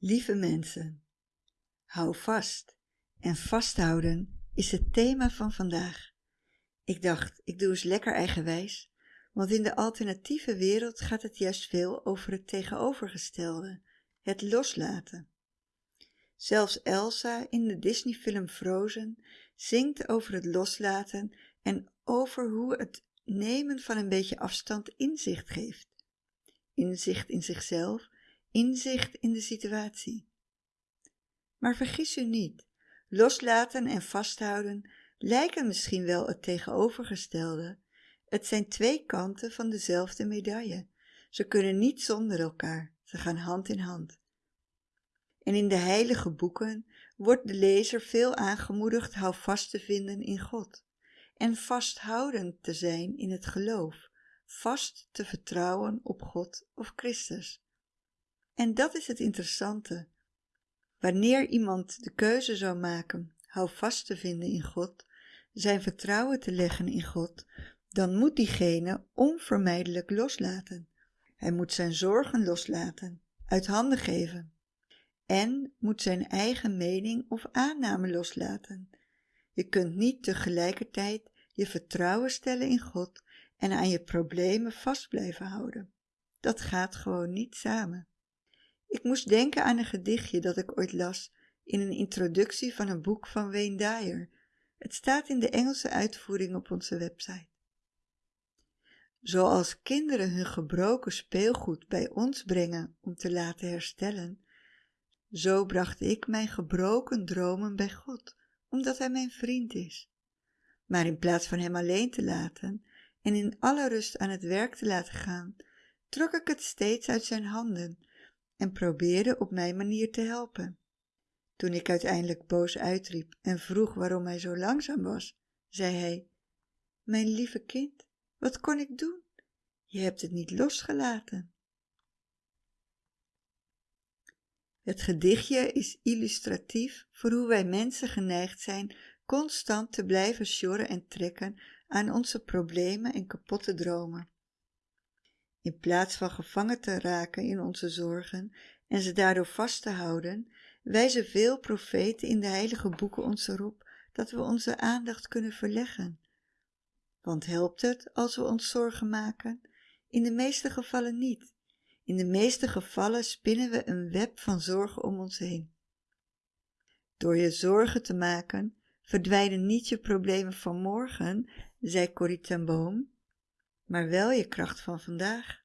Lieve mensen, hou vast en vasthouden is het thema van vandaag. Ik dacht, ik doe eens lekker eigenwijs, want in de alternatieve wereld gaat het juist veel over het tegenovergestelde, het loslaten. Zelfs Elsa in de Disneyfilm Frozen zingt over het loslaten en over hoe het nemen van een beetje afstand inzicht geeft. Inzicht in zichzelf, inzicht in de situatie. Maar vergis u niet, loslaten en vasthouden lijken misschien wel het tegenovergestelde. Het zijn twee kanten van dezelfde medaille. Ze kunnen niet zonder elkaar, ze gaan hand in hand. En in de heilige boeken wordt de lezer veel aangemoedigd houvast te vinden in God en vasthoudend te zijn in het geloof, vast te vertrouwen op God of Christus. En dat is het interessante. Wanneer iemand de keuze zou maken houvast te vinden in God, zijn vertrouwen te leggen in God, dan moet diegene onvermijdelijk loslaten. Hij moet zijn zorgen loslaten, uit handen geven en moet zijn eigen mening of aanname loslaten. Je kunt niet tegelijkertijd je vertrouwen stellen in God en aan je problemen vast blijven houden. Dat gaat gewoon niet samen. Ik moest denken aan een gedichtje dat ik ooit las in een introductie van een boek van Wayne Dyer. Het staat in de Engelse uitvoering op onze website. Zoals kinderen hun gebroken speelgoed bij ons brengen om te laten herstellen, zo bracht ik mijn gebroken dromen bij God, omdat Hij mijn vriend is. Maar in plaats van Hem alleen te laten en in alle rust aan het werk te laten gaan, trok ik het steeds uit Zijn handen en probeerde op mijn manier te helpen. Toen ik uiteindelijk boos uitriep en vroeg waarom hij zo langzaam was, zei hij: Mijn lieve kind, wat kon ik doen? Je hebt het niet losgelaten. Het gedichtje is illustratief voor hoe wij mensen geneigd zijn constant te blijven sjorren en trekken aan onze problemen en kapotte dromen. In plaats van gevangen te raken in onze zorgen en ze daardoor vast te houden, wijzen veel profeten in de heilige boeken ons erop dat we onze aandacht kunnen verleggen. Want helpt het als we ons zorgen maken? In de meeste gevallen niet. In de meeste gevallen spinnen we een web van zorgen om ons heen. Door je zorgen te maken verdwijnen niet je problemen van morgen, zei Corrie ten Boom, maar wel je kracht van vandaag.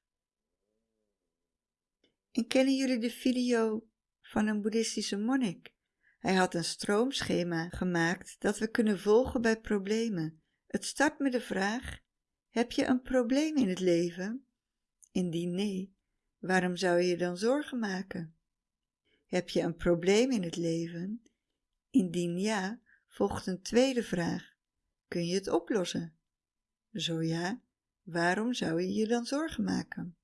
En kennen jullie de video van een boeddhistische monnik? Hij had een stroomschema gemaakt dat we kunnen volgen bij problemen. Het start met de vraag: Heb je een probleem in het leven? Indien nee, waarom zou je je dan zorgen maken? Heb je een probleem in het leven? Indien ja, volgt een tweede vraag: Kun je het oplossen? Zo ja, waarom zou je je dan zorgen maken?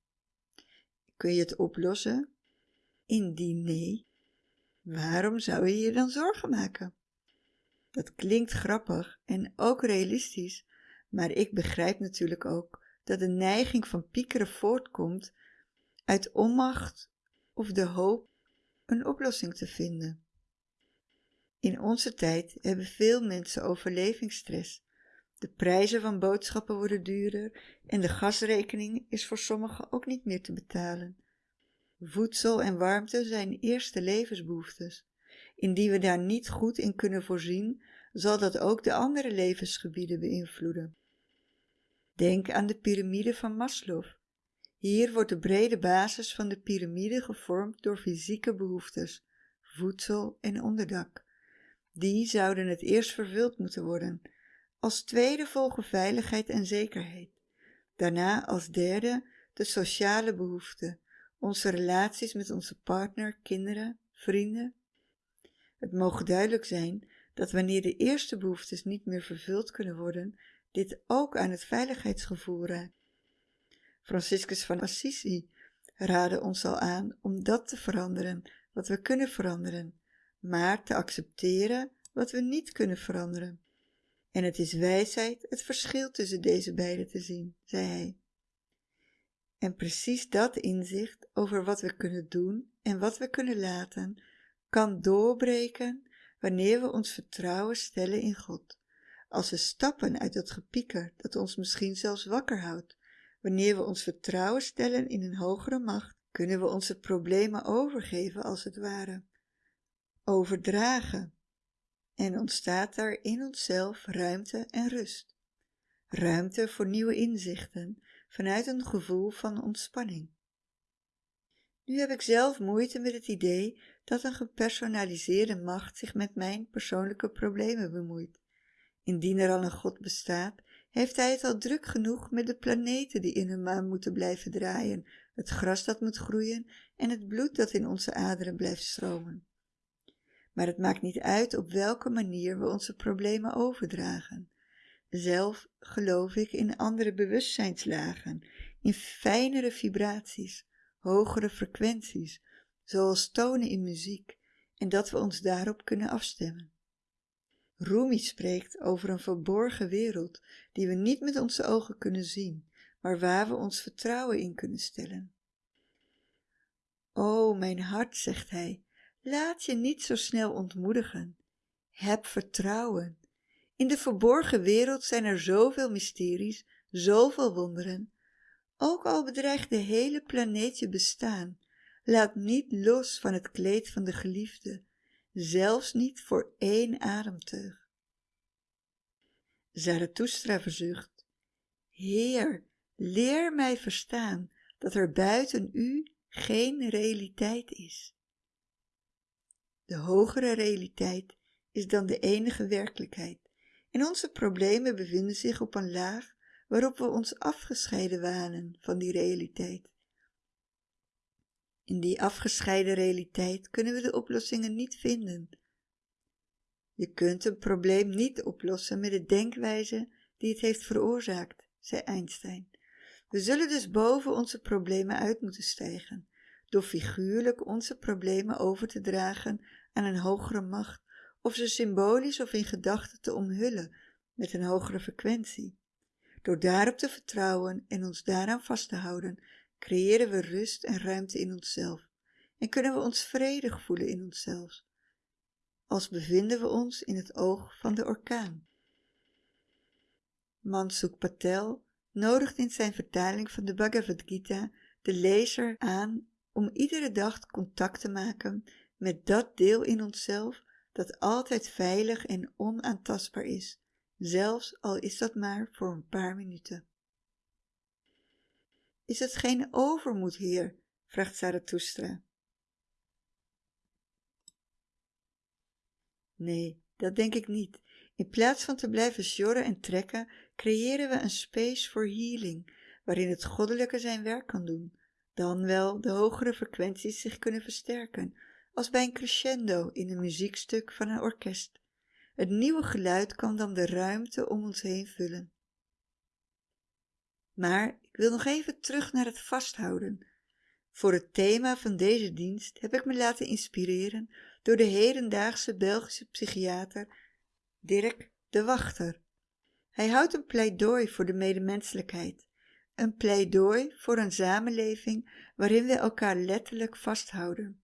Kun je het oplossen? Indien nee, waarom zou je je dan zorgen maken? Dat klinkt grappig en ook realistisch, maar ik begrijp natuurlijk ook dat de neiging van piekeren voortkomt uit onmacht of de hoop een oplossing te vinden. In onze tijd hebben veel mensen overlevingsstress. De prijzen van boodschappen worden duurder en de gasrekening is voor sommigen ook niet meer te betalen. Voedsel en warmte zijn eerste levensbehoeftes. Indien we daar niet goed in kunnen voorzien, zal dat ook de andere levensgebieden beïnvloeden. Denk aan de piramide van Maslow. Hier wordt de brede basis van de piramide gevormd door fysieke behoeftes, voedsel en onderdak. Die zouden het eerst vervuld moeten worden. Als tweede volgen veiligheid en zekerheid. Daarna als derde de sociale behoeften, onze relaties met onze partner, kinderen, vrienden. Het mogen duidelijk zijn dat wanneer de eerste behoeftes niet meer vervuld kunnen worden, dit ook aan het veiligheidsgevoel raakt. Franciscus van Assisi raadde ons al aan om dat te veranderen wat we kunnen veranderen, maar te accepteren wat we niet kunnen veranderen. En het is wijsheid het verschil tussen deze beide te zien, zei hij. En precies dat inzicht over wat we kunnen doen en wat we kunnen laten, kan doorbreken wanneer we ons vertrouwen stellen in God. Als we stappen uit dat gepieker dat ons misschien zelfs wakker houdt, wanneer we ons vertrouwen stellen in een hogere macht, kunnen we onze problemen overgeven als het ware, overdragen. En ontstaat daar in onszelf ruimte en rust. Ruimte voor nieuwe inzichten vanuit een gevoel van ontspanning. Nu heb ik zelf moeite met het idee dat een gepersonaliseerde macht zich met mijn persoonlijke problemen bemoeit. Indien er al een God bestaat, heeft hij het al druk genoeg met de planeten die in hun maan moeten blijven draaien, het gras dat moet groeien en het bloed dat in onze aderen blijft stromen. Maar het maakt niet uit op welke manier we onze problemen overdragen. Zelf geloof ik in andere bewustzijnslagen, in fijnere vibraties, hogere frequenties, zoals tonen in muziek, en dat we ons daarop kunnen afstemmen. Rumi spreekt over een verborgen wereld die we niet met onze ogen kunnen zien, maar waar we ons vertrouwen in kunnen stellen. O, mijn hart, zegt hij, laat je niet zo snel ontmoedigen. Heb vertrouwen. In de verborgen wereld zijn er zoveel mysteries, zoveel wonderen. Ook al bedreigt de hele planeet je bestaan, laat niet los van het kleed van de geliefde, zelfs niet voor één ademteug. Zarathustra verzucht, Heer, leer mij verstaan dat er buiten u geen realiteit is. De hogere realiteit is dan de enige werkelijkheid en onze problemen bevinden zich op een laag waarop we ons afgescheiden wanen van die realiteit. In die afgescheiden realiteit kunnen we de oplossingen niet vinden. Je kunt een probleem niet oplossen met de denkwijze die het heeft veroorzaakt, zei Einstein. We zullen dus boven onze problemen uit moeten stijgen, door figuurlijk onze problemen over te dragen aan een hogere macht, of ze symbolisch of in gedachten te omhullen met een hogere frequentie. Door daarop te vertrouwen en ons daaraan vast te houden, creëren we rust en ruimte in onszelf en kunnen we ons vredig voelen in onszelf, als bevinden we ons in het oog van de orkaan. Mansuk Patel nodigt in zijn vertaling van de Bhagavad Gita de lezer aan om iedere dag contact te maken met dat deel in onszelf dat altijd veilig en onaantastbaar is, zelfs al is dat maar voor een paar minuten. Is het geen overmoed, heer? vraagt Zarathustra. Nee, dat denk ik niet. In plaats van te blijven sjorren en trekken, creëren we een space voor healing, waarin het goddelijke zijn werk kan doen, dan wel de hogere frequenties zich kunnen versterken, als bij een crescendo in een muziekstuk van een orkest. Het nieuwe geluid kan dan de ruimte om ons heen vullen. Maar ik wil nog even terug naar het vasthouden. Voor het thema van deze dienst heb ik me laten inspireren door de hedendaagse Belgische psychiater Dirk de Wachter. Hij houdt een pleidooi voor de medemenselijkheid, een pleidooi voor een samenleving waarin we elkaar letterlijk vasthouden,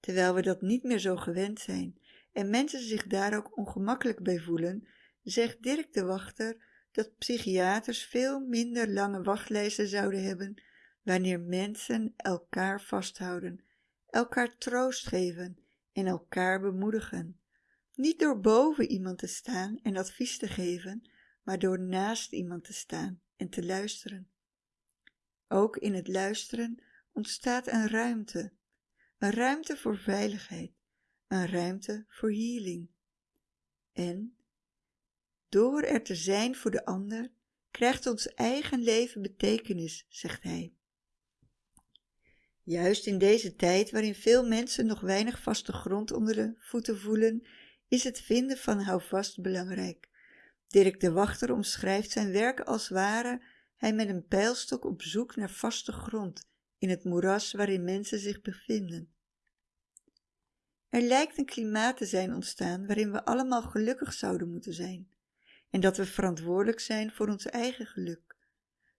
terwijl we dat niet meer zo gewend zijn en mensen zich daar ook ongemakkelijk bij voelen, zegt Dirk de Wachter dat psychiaters veel minder lange wachtlijsten zouden hebben wanneer mensen elkaar vasthouden, elkaar troost geven en elkaar bemoedigen. Niet door boven iemand te staan en advies te geven, maar door naast iemand te staan en te luisteren. Ook in het luisteren ontstaat een ruimte, een ruimte voor veiligheid, een ruimte voor healing. En door er te zijn voor de ander, krijgt ons eigen leven betekenis, zegt hij. Juist in deze tijd waarin veel mensen nog weinig vaste grond onder de voeten voelen, is het vinden van houvast belangrijk. Dirk de Wachter omschrijft zijn werk als ware hij met een pijlstok op zoek naar vaste grond in het moeras waarin mensen zich bevinden. Er lijkt een klimaat te zijn ontstaan waarin we allemaal gelukkig zouden moeten zijn en dat we verantwoordelijk zijn voor ons eigen geluk.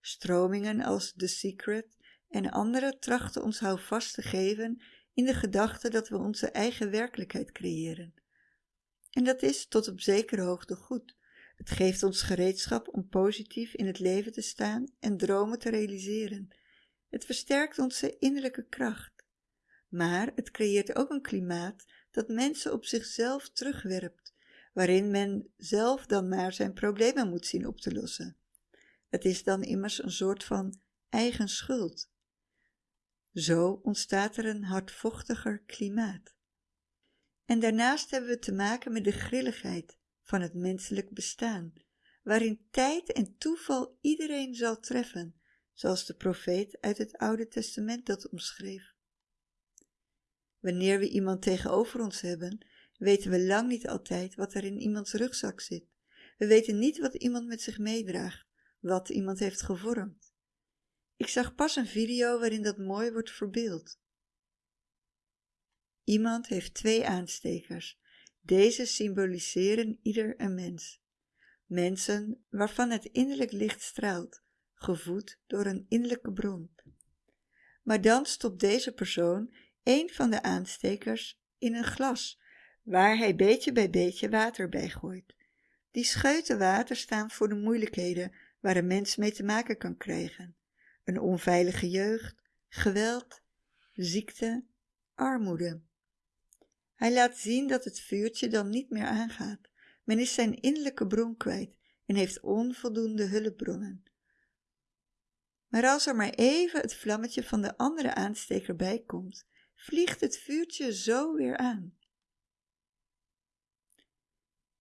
Stromingen als The Secret en anderen trachten ons houvast te geven in de gedachte dat we onze eigen werkelijkheid creëren. En dat is tot op zekere hoogte goed. Het geeft ons gereedschap om positief in het leven te staan en dromen te realiseren. Het versterkt onze innerlijke kracht. Maar het creëert ook een klimaat dat mensen op zichzelf terugwerpt, waarin men zelf dan maar zijn problemen moet zien op te lossen. Het is dan immers een soort van eigen schuld. Zo ontstaat er een hardvochtiger klimaat. En daarnaast hebben we te maken met de grilligheid van het menselijk bestaan, waarin tijd en toeval iedereen zal treffen, zoals de profeet uit het Oude Testament dat omschreef. Wanneer we iemand tegenover ons hebben, weten we lang niet altijd wat er in iemands rugzak zit. We weten niet wat iemand met zich meedraagt, wat iemand heeft gevormd. Ik zag pas een video waarin dat mooi wordt verbeeld. Iemand heeft twee aanstekers. Deze symboliseren ieder een mens. Mensen waarvan het innerlijk licht straalt, gevoed door een innerlijke bron. Maar dan stopt deze persoon een van de aanstekers in een glas, waar hij beetje bij beetje water bij gooit. Die scheuten water staan voor de moeilijkheden waar een mens mee te maken kan krijgen. Een onveilige jeugd, geweld, ziekte, armoede. Hij laat zien dat het vuurtje dan niet meer aangaat. Men is zijn innerlijke bron kwijt en heeft onvoldoende hulpbronnen. Maar als er maar even het vlammetje van de andere aansteker bij komt, vliegt het vuurtje zo weer aan.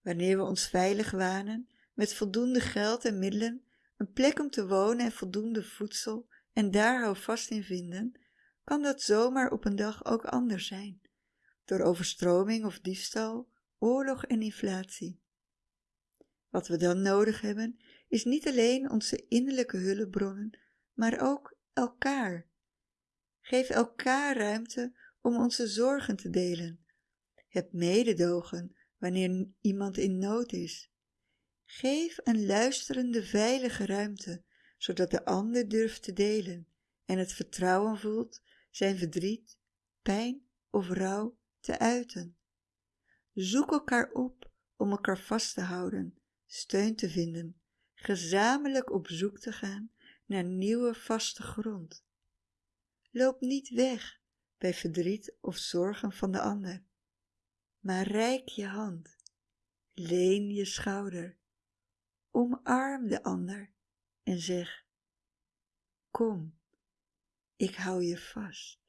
Wanneer we ons veilig wanen, met voldoende geld en middelen, een plek om te wonen en voldoende voedsel en daar houvast in vinden, kan dat zomaar op een dag ook anders zijn, door overstroming of diefstal, oorlog en inflatie. Wat we dan nodig hebben, is niet alleen onze innerlijke hulpbronnen, maar ook elkaar. Geef elkaar ruimte om onze zorgen te delen. Heb mededogen wanneer iemand in nood is. Geef een luisterende veilige ruimte, zodat de ander durft te delen en het vertrouwen voelt zijn verdriet, pijn of rouw te uiten. Zoek elkaar op om elkaar vast te houden, steun te vinden, gezamenlijk op zoek te gaan naar nieuwe vaste grond. Loop niet weg bij verdriet of zorgen van de ander, maar reik je hand, leen je schouder Omarm de ander en zeg: Kom, ik hou je vast.